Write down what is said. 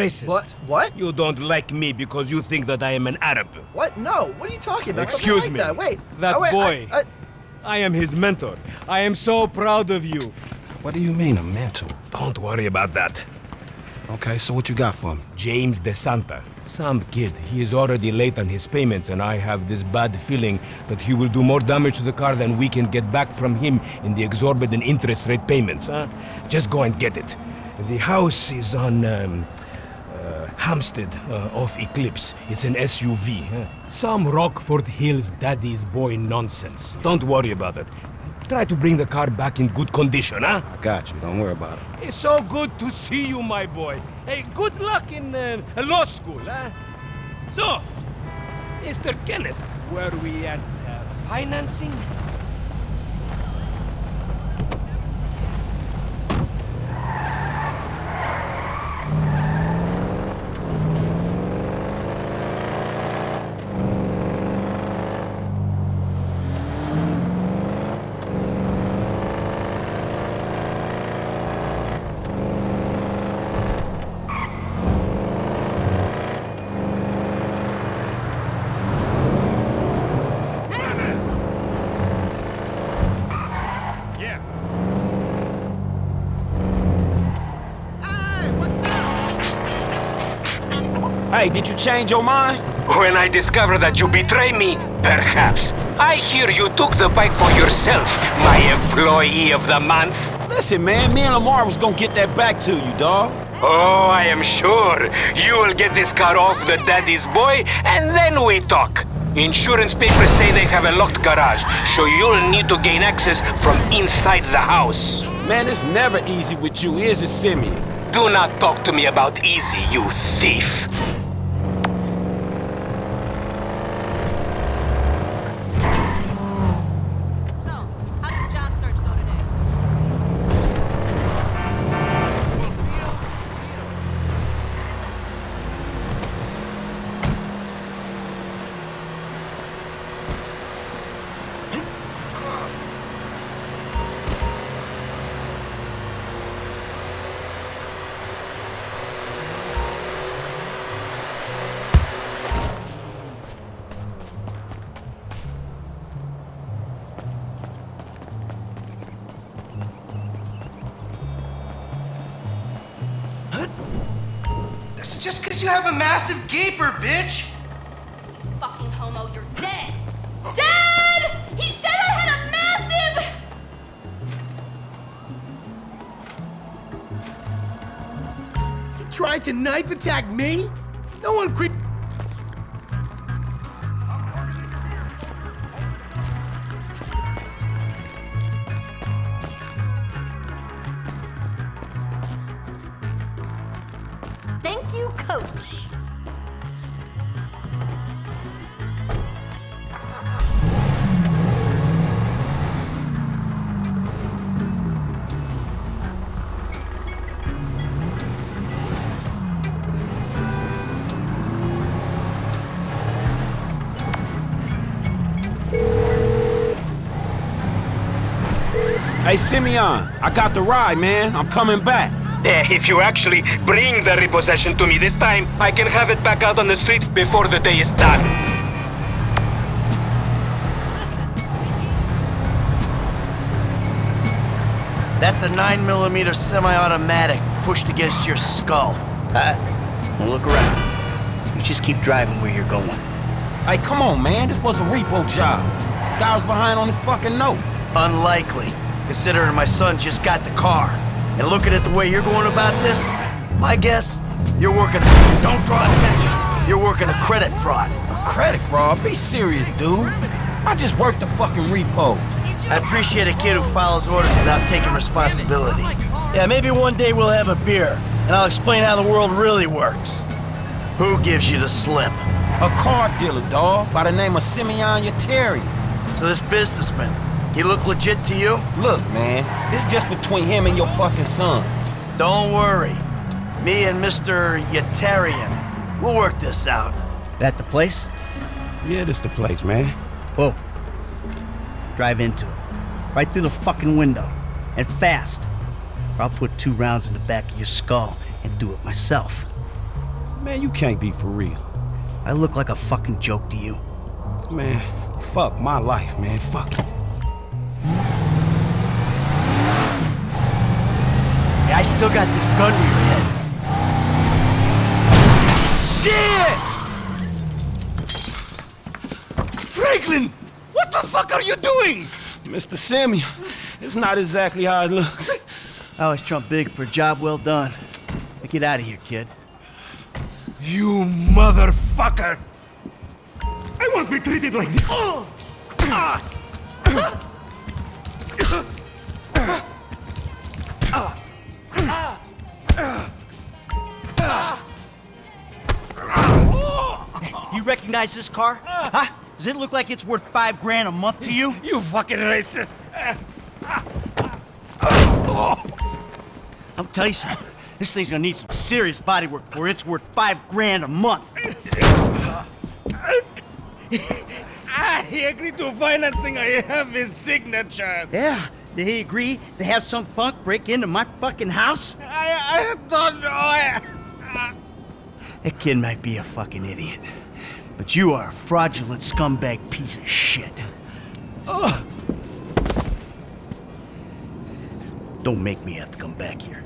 racist. What? What? You don't like me because you think that I am an Arab. What? No. What are you talking about? Excuse like me. That. Wait. That Oh, wait, boy. I, I, I am his mentor. I am so proud of you. What do you mean, a mentor? Don't worry about that. Okay, so what you got for me? James De Santa. Some kid. He is already late on his payments, and I have this bad feeling that he will do more damage to the car than we can get back from him in the exorbitant interest rate payments, huh? Just go and get it. The house is on um, Hampstead uh, off Eclipse. It's an SUV. Huh? Some Rockford Hills daddy's boy nonsense. Don't worry about it. Try to bring the car back in good condition, huh? I got you. Don't worry about it. It's so good to see you, my boy. Hey, good luck in uh, law school, huh? So, Mr. Kenneth, where we at uh, financing? Yeah. Hey, did you change your mind? When I discover that you betray me, perhaps. I hear you took the bike for yourself, my employee of the month. Listen, man, me and Lamar was gonna get that back to you, dawg. Oh, I am sure. You will get this car off the daddy's boy, and then we talk. Insurance papers say they have a locked garage, so you'll need to gain access from inside the house. Man, it's never easy with you, is it, Simeon? Do not talk to me about easy, you thief. That's just because you have a massive gaper, bitch. You Fucking homo, you're dead! Dead! He said I had a massive... You tried to knife attack me? No one creep. Hey, Simeon, I got the ride, man. I'm coming back. Eh, If you actually bring the repossession to me this time, I can have it back out on the street before the day is done. that's a 9mm semi-automatic pushed against your skull. Uh, now look around. You just keep driving where you're going. Hey, come on, man. This was a repo job. Guy was behind on his fucking note. Unlikely, considering my son just got the car. And looking at the way you're going about this, my guess, you're working. Don't draw attention. You're working a credit fraud. A Credit fraud? Be serious, dude. I just worked the fucking repo. I appreciate a kid who follows orders without taking responsibility. Yeah, maybe one day we'll have a beer, and I'll explain how the world really works. Who gives you the slip? A car dealer, dawg, by the name of Simeon Yeteri. So this businessman, he look legit to you? Look, man, this is just between him and your fucking son. Don't worry. Me and Mr. Yetarian, we'll work this out. That the place? Yeah, this the place, man. Whoa. Drive into it. Right through the fucking window. And fast. Or I'll put two rounds in the back of your skull and do it myself. Man, you can't be for real. I look like a fucking joke to you. Man, fuck my life, man. Fuck it. Yeah, I still got this gun to your head. Shit! Franklin! What the fuck are you doing? Mr. Samuel, it's not exactly how it looks. I always trump big for a job well done. Now get out of here, kid. You motherfucker! I won't be treated like this! You recognize this car? Huh? Does it look like it's worth five grand a month to you? You fucking racist! I'll tell you something. This thing's gonna need some serious body work before it's worth five grand a month. Ah, he agreed to financing. I have his signature. Yeah, did he agree to have some punk break into my fucking house? I, I don't know. I, That kid might be a fucking idiot. But you are a fraudulent scumbag piece of shit. Ugh. Don't make me have to come back here.